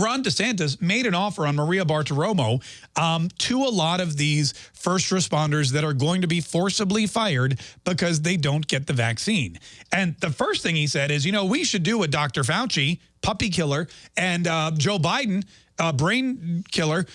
Ron DeSantis made an offer on Maria Bartiromo um, to a lot of these first responders that are going to be forcibly fired because they don't get the vaccine. And the first thing he said is, you know, we should do what Dr. Fauci, puppy killer, and uh, Joe Biden uh, brain killer,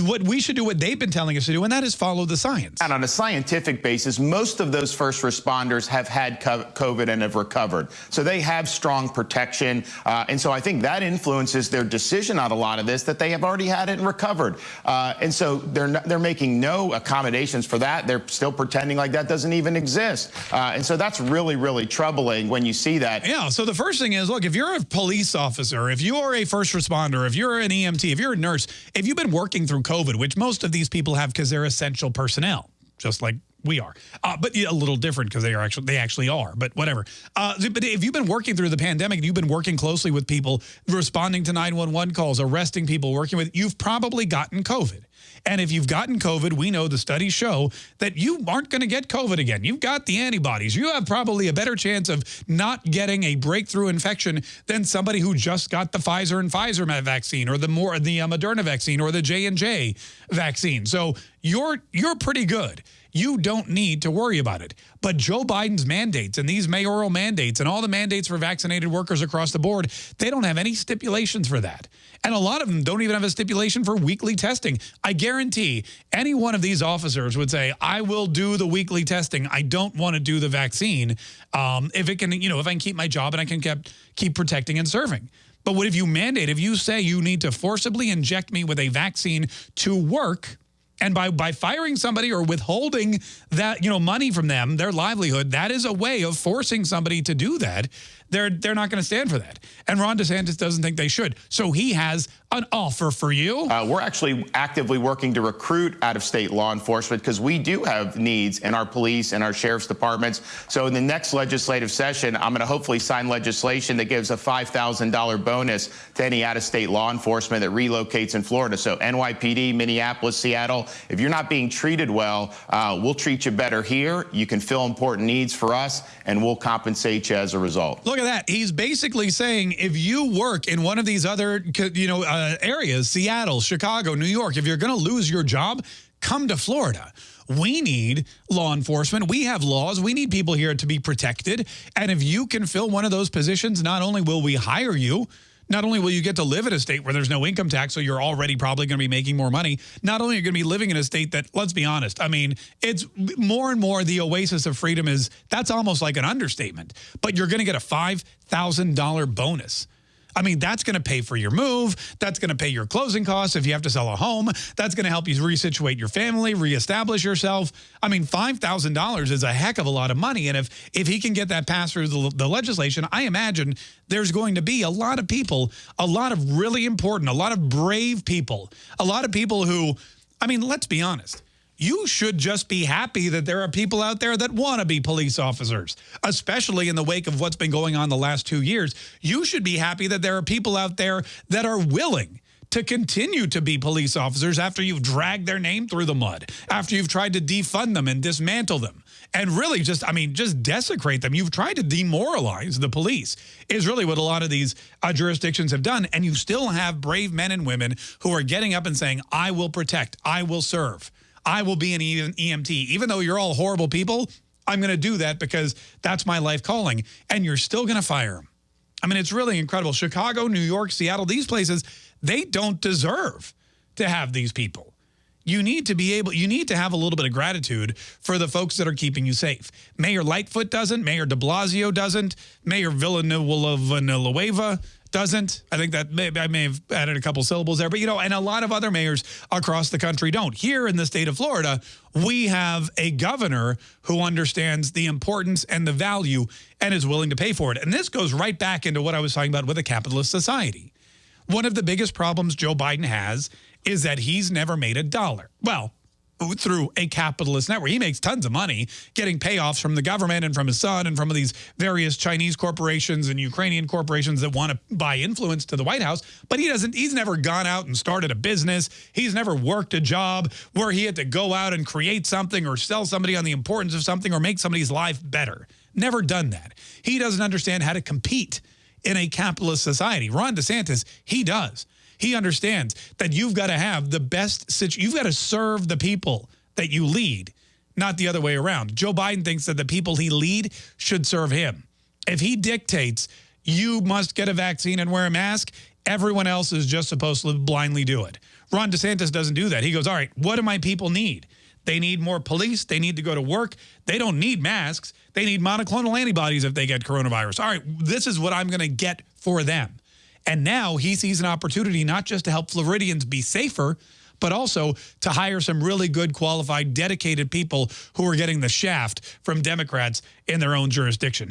what we should do what they've been telling us to do, and that is follow the science. And on a scientific basis, most of those first responders have had COVID and have recovered. So they have strong protection. Uh, and so I think that influences their decision on a lot of this, that they have already had it and recovered. Uh, and so they're, not, they're making no accommodations for that. They're still pretending like that doesn't even exist. Uh, and so that's really, really troubling when you see that. Yeah, so the first thing is, look, if you're a police officer, if you are a first responder, if you're an EMT, if you're a nurse, if you've been working through COVID, which most of these people have because they're essential personnel, just like we are, uh, but a little different because they are actually they actually are. But whatever. Uh, but if you've been working through the pandemic, and you've been working closely with people, responding to 911 calls, arresting people, working with, you've probably gotten COVID. And if you've gotten COVID, we know the studies show that you aren't going to get COVID again. You've got the antibodies. You have probably a better chance of not getting a breakthrough infection than somebody who just got the Pfizer and Pfizer vaccine or the more the uh, Moderna vaccine or the J&J vaccine. So you're you're pretty good. You don't need to worry about it. But Joe Biden's mandates and these mayoral mandates and all the mandates for vaccinated workers across the board, they don't have any stipulations for that. And a lot of them don't even have a stipulation for weekly testing. Guarantee any one of these officers would say, I will do the weekly testing. I don't want to do the vaccine um, if it can, you know, if I can keep my job and I can keep, keep protecting and serving. But what if you mandate, if you say you need to forcibly inject me with a vaccine to work, and by, by firing somebody or withholding that, you know, money from them, their livelihood, that is a way of forcing somebody to do that. They're, they're not going to stand for that. And Ron DeSantis doesn't think they should. So he has an offer for you. Uh, we're actually actively working to recruit out-of-state law enforcement because we do have needs in our police and our sheriff's departments. So in the next legislative session, I'm going to hopefully sign legislation that gives a $5,000 bonus to any out-of-state law enforcement that relocates in Florida. So NYPD, Minneapolis, Seattle, if you're not being treated well, uh, we'll treat you better here. You can fill important needs for us, and we'll compensate you as a result. Look at that. He's basically saying if you work in one of these other, you know, uh, areas, Seattle, Chicago, New York, if you're going to lose your job, come to Florida. We need law enforcement. We have laws. We need people here to be protected. And if you can fill one of those positions, not only will we hire you, not only will you get to live in a state where there's no income tax, so you're already probably going to be making more money, not only are you going to be living in a state that, let's be honest, I mean, it's more and more the oasis of freedom is, that's almost like an understatement, but you're going to get a $5,000 bonus I mean, that's going to pay for your move. That's going to pay your closing costs if you have to sell a home. That's going to help you resituate your family, reestablish yourself. I mean, $5,000 is a heck of a lot of money. And if, if he can get that passed through the, the legislation, I imagine there's going to be a lot of people, a lot of really important, a lot of brave people, a lot of people who, I mean, let's be honest you should just be happy that there are people out there that want to be police officers, especially in the wake of what's been going on the last two years. You should be happy that there are people out there that are willing to continue to be police officers after you've dragged their name through the mud, after you've tried to defund them and dismantle them, and really just, I mean, just desecrate them. You've tried to demoralize the police is really what a lot of these uh, jurisdictions have done. And you still have brave men and women who are getting up and saying, I will protect, I will serve. I will be an EMT. Even though you're all horrible people, I'm going to do that because that's my life calling. And you're still going to fire. I mean, it's really incredible. Chicago, New York, Seattle, these places, they don't deserve to have these people. You need to be able, you need to have a little bit of gratitude for the folks that are keeping you safe. Mayor Lightfoot doesn't, Mayor de Blasio doesn't, Mayor Villanueva doesn't. I think that may, I may have added a couple syllables there, but you know, and a lot of other mayors across the country don't. Here in the state of Florida, we have a governor who understands the importance and the value and is willing to pay for it. And this goes right back into what I was talking about with a capitalist society. One of the biggest problems Joe Biden has is that he's never made a dollar. Well, through a capitalist network. He makes tons of money getting payoffs from the government and from his son and from these various Chinese corporations and Ukrainian corporations that want to buy influence to the White House. But he doesn't, he's never gone out and started a business. He's never worked a job where he had to go out and create something or sell somebody on the importance of something or make somebody's life better. Never done that. He doesn't understand how to compete in a capitalist society. Ron DeSantis, he does. He understands that you've got to have the best, situation. you've got to serve the people that you lead, not the other way around. Joe Biden thinks that the people he lead should serve him. If he dictates you must get a vaccine and wear a mask, everyone else is just supposed to blindly do it. Ron DeSantis doesn't do that. He goes, all right, what do my people need? They need more police. They need to go to work. They don't need masks. They need monoclonal antibodies if they get coronavirus. All right, this is what I'm going to get for them. And now he sees an opportunity not just to help Floridians be safer, but also to hire some really good, qualified, dedicated people who are getting the shaft from Democrats in their own jurisdiction.